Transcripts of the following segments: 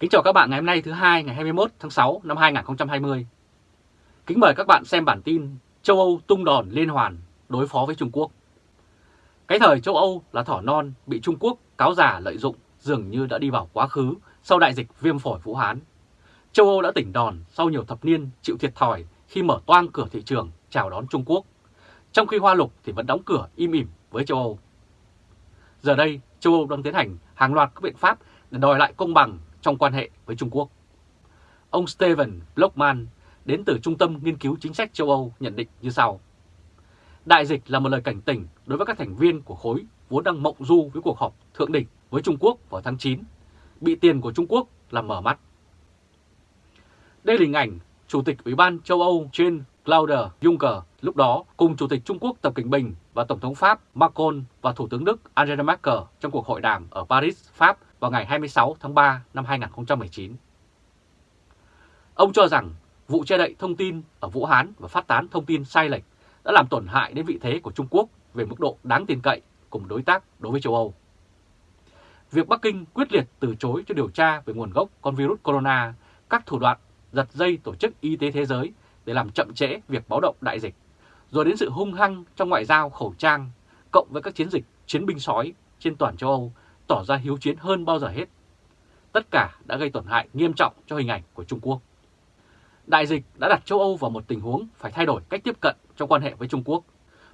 Kính chào các bạn ngày hôm nay thứ hai ngày 21 tháng 6 năm 2020. Kính mời các bạn xem bản tin châu Âu tung đòn liên hoàn đối phó với Trung Quốc. Cái thời châu Âu là thỏ non bị Trung Quốc cáo già lợi dụng dường như đã đi vào quá khứ sau đại dịch viêm phổi Vũ Hán. Châu Âu đã tỉnh đòn sau nhiều thập niên chịu thiệt thòi khi mở toang cửa thị trường chào đón Trung Quốc, trong khi Hoa Lục thì vẫn đóng cửa im ỉm với châu Âu. Giờ đây, châu Âu đang tiến hành hàng loạt các biện pháp để đòi lại công bằng trong quan hệ với Trung Quốc. Ông Steven Blockman đến từ Trung tâm Nghiên cứu Chính sách châu Âu nhận định như sau. Đại dịch là một lời cảnh tỉnh đối với các thành viên của khối vốn đang mộng du với cuộc họp thượng đỉnh với Trung Quốc vào tháng 9, bị tiền của Trung Quốc làm mở mắt. Đây là hình ảnh Chủ tịch Ủy ban châu Âu trên Claude Juncker lúc đó cùng Chủ tịch Trung Quốc Tập Cảnh Bình và Tổng thống Pháp Macron và Thủ tướng Đức Angela Merkel trong cuộc hội đàm ở Paris, Pháp vào ngày 26 tháng 3 năm 2019. Ông cho rằng vụ che đậy thông tin ở Vũ Hán và phát tán thông tin sai lệch đã làm tổn hại đến vị thế của Trung Quốc về mức độ đáng tin cậy cùng đối tác đối với châu Âu. Việc Bắc Kinh quyết liệt từ chối cho điều tra về nguồn gốc con virus corona, các thủ đoạn giật dây Tổ chức Y tế Thế giới để làm chậm trễ việc báo động đại dịch, rồi đến sự hung hăng trong ngoại giao khẩu trang, cộng với các chiến dịch chiến binh sói trên toàn châu Âu tỏ ra hiếu chiến hơn bao giờ hết. Tất cả đã gây tổn hại nghiêm trọng cho hình ảnh của Trung Quốc. Đại dịch đã đặt châu Âu vào một tình huống phải thay đổi cách tiếp cận trong quan hệ với Trung Quốc.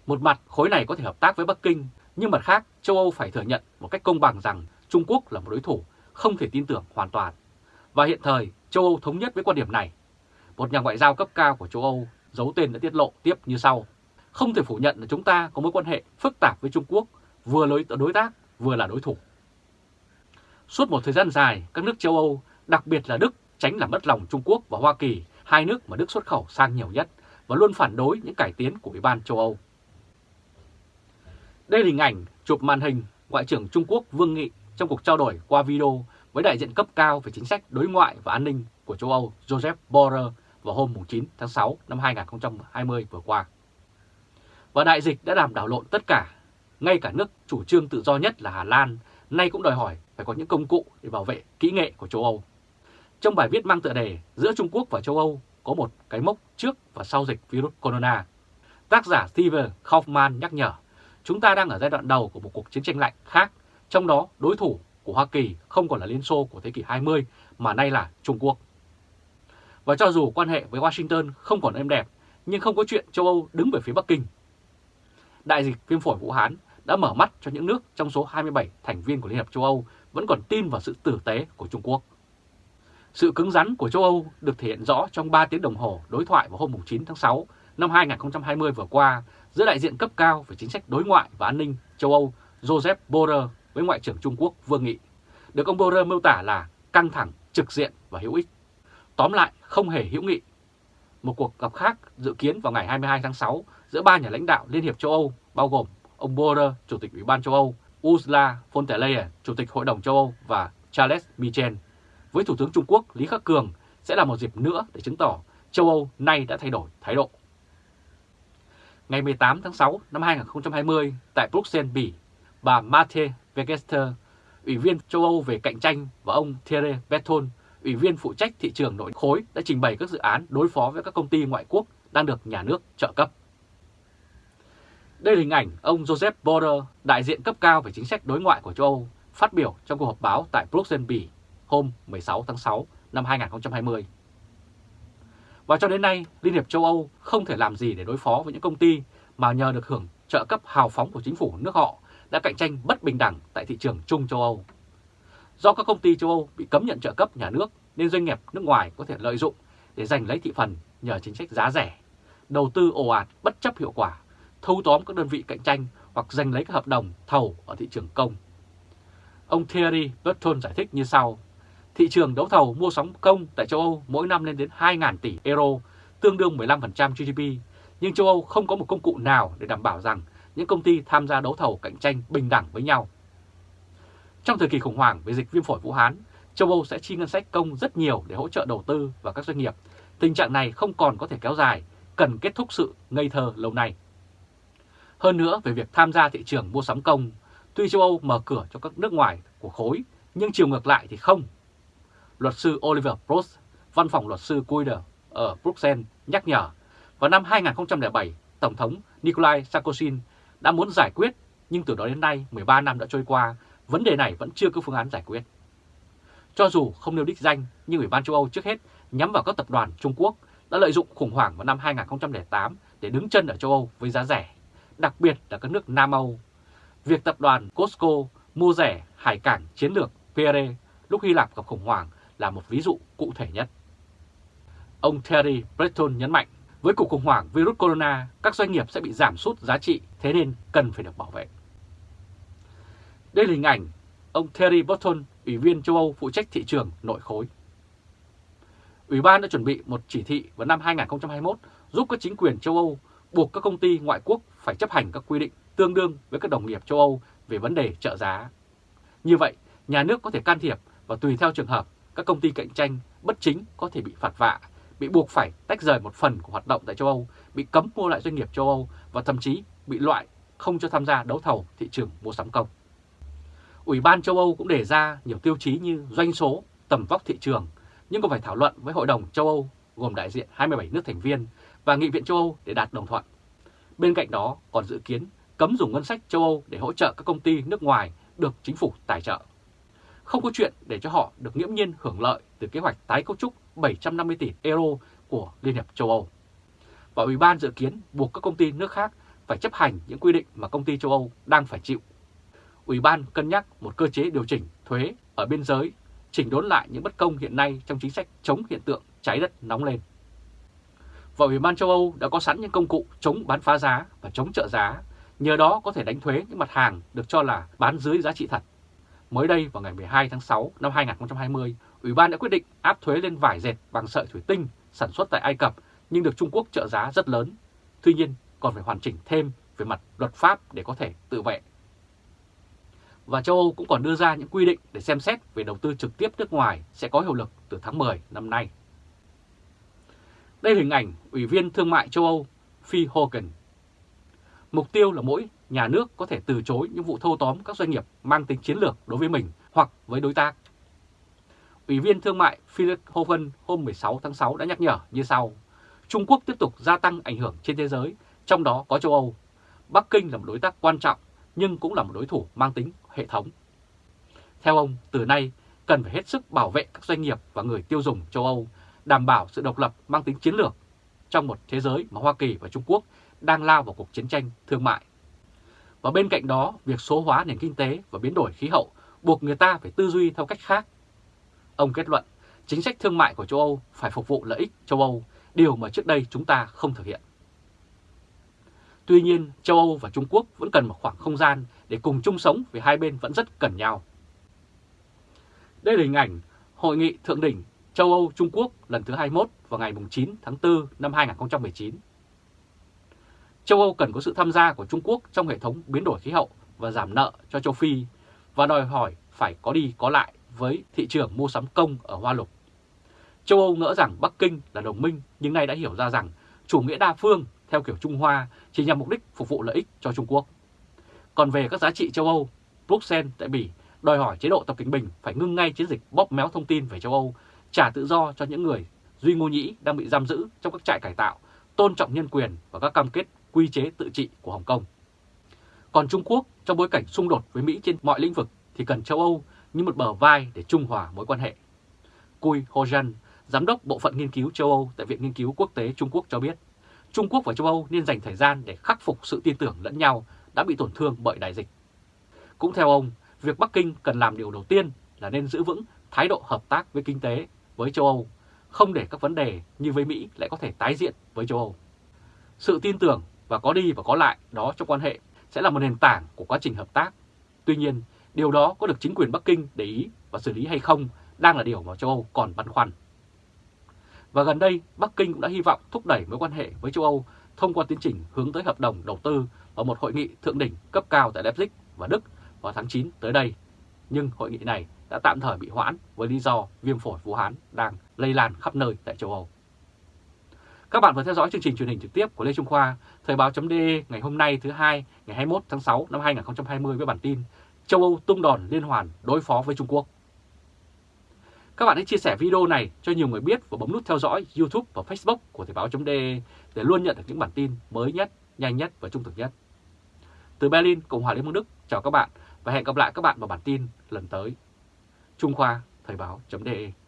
Một mặt khối này có thể hợp tác với Bắc Kinh, nhưng mặt khác châu Âu phải thừa nhận một cách công bằng rằng Trung Quốc là một đối thủ không thể tin tưởng hoàn toàn. Và hiện thời châu Âu thống nhất với quan điểm này. Một nhà ngoại giao cấp cao của châu Âu giấu tên đã tiết lộ tiếp như sau. Không thể phủ nhận là chúng ta có mối quan hệ phức tạp với Trung Quốc, vừa là đối tác, vừa là đối thủ. Suốt một thời gian dài, các nước châu Âu, đặc biệt là Đức, tránh làm mất lòng Trung Quốc và Hoa Kỳ, hai nước mà Đức xuất khẩu sang nhiều nhất, và luôn phản đối những cải tiến của Ủy ban châu Âu. Đây là hình ảnh chụp màn hình Ngoại trưởng Trung Quốc Vương Nghị trong cuộc trao đổi qua video với đại diện cấp cao về chính sách đối ngoại và an ninh của châu Âu Joseph Borrell vào hôm 9 tháng 6 năm 2020 vừa qua. Và đại dịch đã làm đảo lộn tất cả, ngay cả nước chủ trương tự do nhất là Hà Lan nay cũng đòi hỏi phải có những công cụ để bảo vệ kỹ nghệ của châu Âu. Trong bài viết mang tựa đề Giữa Trung Quốc và châu Âu có một cái mốc trước và sau dịch virus corona, tác giả Steve Kaufman nhắc nhở chúng ta đang ở giai đoạn đầu của một cuộc chiến tranh lạnh khác, trong đó đối thủ của Hoa Kỳ không còn là Liên Xô của thế kỷ 20 mà nay là Trung Quốc. Và cho dù quan hệ với Washington không còn êm đẹp, nhưng không có chuyện châu Âu đứng về phía Bắc Kinh. Đại dịch viêm phổi Vũ Hán đã mở mắt cho những nước trong số 27 thành viên của Liên Hợp châu Âu vẫn còn tin vào sự tử tế của Trung Quốc. Sự cứng rắn của châu Âu được thể hiện rõ trong 3 tiếng đồng hồ đối thoại vào hôm 9 tháng 6 năm 2020 vừa qua giữa đại diện cấp cao về chính sách đối ngoại và an ninh châu Âu Joseph Borrell với Ngoại trưởng Trung Quốc Vương Nghị, được ông Borrell miêu tả là căng thẳng, trực diện và hữu ích. Tóm lại, không hề hữu nghị. Một cuộc gặp khác dự kiến vào ngày 22 tháng 6 giữa ba nhà lãnh đạo Liên hiệp châu Âu bao gồm ông Borrell, Chủ tịch Ủy ban châu Âu, Ursula von der Leyen, Chủ tịch Hội đồng châu Âu và Charles Michel với Thủ tướng Trung Quốc Lý Khắc Cường sẽ là một dịp nữa để chứng tỏ châu Âu nay đã thay đổi thái độ. Ngày 18 tháng 6 năm 2020 tại Bruxelles, Bỉ, bà Mathe Wegester, Ủy viên châu Âu về cạnh tranh và ông Thierry Breton, Ủy viên phụ trách thị trường nội khối đã trình bày các dự án đối phó với các công ty ngoại quốc đang được nhà nước trợ cấp. Đây là hình ảnh ông Joseph Borrell, đại diện cấp cao về chính sách đối ngoại của châu Âu, phát biểu trong cuộc họp báo tại Bruxelles, Bỉ hôm 16 tháng 6 năm 2020. Và cho đến nay, Liên hiệp châu Âu không thể làm gì để đối phó với những công ty mà nhờ được hưởng trợ cấp hào phóng của chính phủ nước họ đã cạnh tranh bất bình đẳng tại thị trường chung châu Âu. Do các công ty châu Âu bị cấm nhận trợ cấp nhà nước nên doanh nghiệp nước ngoài có thể lợi dụng để giành lấy thị phần nhờ chính sách giá rẻ, đầu tư ồ ạt bất chấp hiệu quả thâu tóm các đơn vị cạnh tranh hoặc giành lấy các hợp đồng thầu ở thị trường công. Ông Thierry Breton giải thích như sau. Thị trường đấu thầu mua sắm công tại châu Âu mỗi năm lên đến 2.000 tỷ euro, tương đương 15% GDP, nhưng châu Âu không có một công cụ nào để đảm bảo rằng những công ty tham gia đấu thầu cạnh tranh bình đẳng với nhau. Trong thời kỳ khủng hoảng về dịch viêm phổi Vũ Hán, châu Âu sẽ chi ngân sách công rất nhiều để hỗ trợ đầu tư và các doanh nghiệp. Tình trạng này không còn có thể kéo dài, cần kết thúc sự ngây thơ lâu nay. Hơn nữa về việc tham gia thị trường mua sắm công, tuy châu Âu mở cửa cho các nước ngoài của khối, nhưng chiều ngược lại thì không. luật sư Oliver Prost, văn phòng luật sư Cuider ở Bruxelles nhắc nhở vào năm 2007, Tổng thống Nikolai Sarkozy đã muốn giải quyết, nhưng từ đó đến nay 13 năm đã trôi qua, vấn đề này vẫn chưa có phương án giải quyết. Cho dù không nêu đích danh, nhưng Ủy ban châu Âu trước hết nhắm vào các tập đoàn Trung Quốc đã lợi dụng khủng hoảng vào năm 2008 để đứng chân ở châu Âu với giá rẻ, đặc biệt là các nước Nam Âu. Việc tập đoàn Costco mua rẻ hải cảng chiến lược Pierre lúc Hy Lạp gặp khủng hoảng là một ví dụ cụ thể nhất. Ông Terry Breton nhấn mạnh, với cuộc khủng hoảng virus corona, các doanh nghiệp sẽ bị giảm sút giá trị, thế nên cần phải được bảo vệ. Đây là hình ảnh ông Terry Breton, Ủy viên châu Âu phụ trách thị trường nội khối. Ủy ban đã chuẩn bị một chỉ thị vào năm 2021 giúp các chính quyền châu Âu buộc các công ty ngoại quốc phải chấp hành các quy định tương đương với các đồng nghiệp châu Âu về vấn đề trợ giá. Như vậy, nhà nước có thể can thiệp và tùy theo trường hợp, các công ty cạnh tranh bất chính có thể bị phạt vạ, bị buộc phải tách rời một phần của hoạt động tại châu Âu, bị cấm mua lại doanh nghiệp châu Âu và thậm chí bị loại không cho tham gia đấu thầu thị trường mua sắm công. Ủy ban châu Âu cũng đề ra nhiều tiêu chí như doanh số, tầm vóc thị trường, nhưng còn phải thảo luận với Hội đồng châu Âu gồm đại diện 27 nước thành viên và Nghị viện châu Âu để đạt đồng thuận. Bên cạnh đó còn dự kiến cấm dùng ngân sách châu Âu để hỗ trợ các công ty nước ngoài được chính phủ tài trợ. Không có chuyện để cho họ được nghiễm nhiên hưởng lợi từ kế hoạch tái cấu trúc 750 tỷ euro của Liên hiệp châu Âu. Và Ủy ban dự kiến buộc các công ty nước khác phải chấp hành những quy định mà công ty châu Âu đang phải chịu. Ủy ban cân nhắc một cơ chế điều chỉnh thuế ở biên giới, chỉnh đốn lại những bất công hiện nay trong chính sách chống hiện tượng cháy đất nóng lên. Và Ủy ban châu Âu đã có sẵn những công cụ chống bán phá giá và chống trợ giá, nhờ đó có thể đánh thuế những mặt hàng được cho là bán dưới giá trị thật. Mới đây vào ngày 12 tháng 6 năm 2020, Ủy ban đã quyết định áp thuế lên vải dệt bằng sợi thủy tinh sản xuất tại Ai Cập nhưng được Trung Quốc trợ giá rất lớn. Tuy nhiên còn phải hoàn chỉnh thêm về mặt luật pháp để có thể tự vệ. Và châu Âu cũng còn đưa ra những quy định để xem xét về đầu tư trực tiếp nước ngoài sẽ có hiệu lực từ tháng 10 năm nay. Đây là hình ảnh Ủy viên Thương mại châu Âu Phi Hogan. Mục tiêu là mỗi nhà nước có thể từ chối những vụ thâu tóm các doanh nghiệp mang tính chiến lược đối với mình hoặc với đối tác. Ủy viên Thương mại Philip Hogan hôm 16 tháng 6 đã nhắc nhở như sau. Trung Quốc tiếp tục gia tăng ảnh hưởng trên thế giới, trong đó có châu Âu. Bắc Kinh là một đối tác quan trọng nhưng cũng là một đối thủ mang tính hệ thống. Theo ông, từ nay cần phải hết sức bảo vệ các doanh nghiệp và người tiêu dùng châu Âu, đảm bảo sự độc lập mang tính chiến lược trong một thế giới mà Hoa Kỳ và Trung Quốc đang lao vào cuộc chiến tranh thương mại. Và bên cạnh đó, việc số hóa nền kinh tế và biến đổi khí hậu buộc người ta phải tư duy theo cách khác. Ông kết luận, chính sách thương mại của châu Âu phải phục vụ lợi ích châu Âu, điều mà trước đây chúng ta không thực hiện. Tuy nhiên, châu Âu và Trung Quốc vẫn cần một khoảng không gian để cùng chung sống vì hai bên vẫn rất cần nhau. Đây là hình ảnh Hội nghị Thượng đỉnh châu Âu-Trung Quốc lần thứ 21 vào ngày 9 tháng 4 năm 2019. Châu Âu cần có sự tham gia của Trung Quốc trong hệ thống biến đổi khí hậu và giảm nợ cho châu Phi và đòi hỏi phải có đi có lại với thị trường mua sắm công ở Hoa Lục. Châu Âu ngỡ rằng Bắc Kinh là đồng minh nhưng nay đã hiểu ra rằng chủ nghĩa đa phương theo kiểu Trung Hoa chỉ nhằm mục đích phục vụ lợi ích cho Trung Quốc. Còn về các giá trị châu Âu, Bruxelles tại Bỉ đòi hỏi chế độ Tập Cảnh Bình phải ngưng ngay chiến dịch bóp méo thông tin về châu Âu, trả tự do cho những người Duy Ngô Nhĩ đang bị giam giữ trong các trại cải tạo, tôn trọng nhân quyền và các cam kết quy chế tự trị của Hồng Kông. Còn Trung Quốc trong bối cảnh xung đột với Mỹ trên mọi lĩnh vực thì cần châu Âu như một bờ vai để trung hòa mối quan hệ. Cui Hojan, Giám đốc Bộ phận Nghiên cứu châu Âu tại Viện Nghiên cứu Quốc tế Trung Quốc cho biết, Trung Quốc và châu Âu nên dành thời gian để khắc phục sự tin tưởng lẫn nhau đã bị tổn thương bởi đại dịch. Cũng theo ông, việc Bắc Kinh cần làm điều đầu tiên là nên giữ vững thái độ hợp tác với kinh tế với châu Âu, không để các vấn đề như với Mỹ lại có thể tái diễn với châu Âu. Sự tin tưởng và có đi và có lại đó trong quan hệ sẽ là một nền tảng của quá trình hợp tác. Tuy nhiên, điều đó có được chính quyền Bắc Kinh để ý và xử lý hay không đang là điều mà châu Âu còn băn khoăn. Và gần đây, Bắc Kinh cũng đã hy vọng thúc đẩy mối quan hệ với châu Âu thông qua tiến trình hướng tới hợp đồng đầu tư ở một hội nghị thượng đỉnh cấp cao tại Leipzig và Đức vào tháng 9 tới đây. Nhưng hội nghị này đã tạm thời bị hoãn với lý do viêm phổi Vũ Hán đang lây lan khắp nơi tại châu Âu. Các bạn vừa theo dõi chương trình truyền hình trực tiếp của Lê Trung Khoa, Thời báo.de ngày hôm nay thứ hai ngày 21 tháng 6 năm 2020 với bản tin Châu Âu tung đòn liên hoàn đối phó với Trung Quốc. Các bạn hãy chia sẻ video này cho nhiều người biết và bấm nút theo dõi YouTube và Facebook của Thời báo.de để luôn nhận được những bản tin mới nhất, nhanh nhất và trung thực nhất. Từ Berlin, Cộng hòa Liên bang Đức, chào các bạn và hẹn gặp lại các bạn vào bản tin lần tới. Trung Khoa, Thời báo.de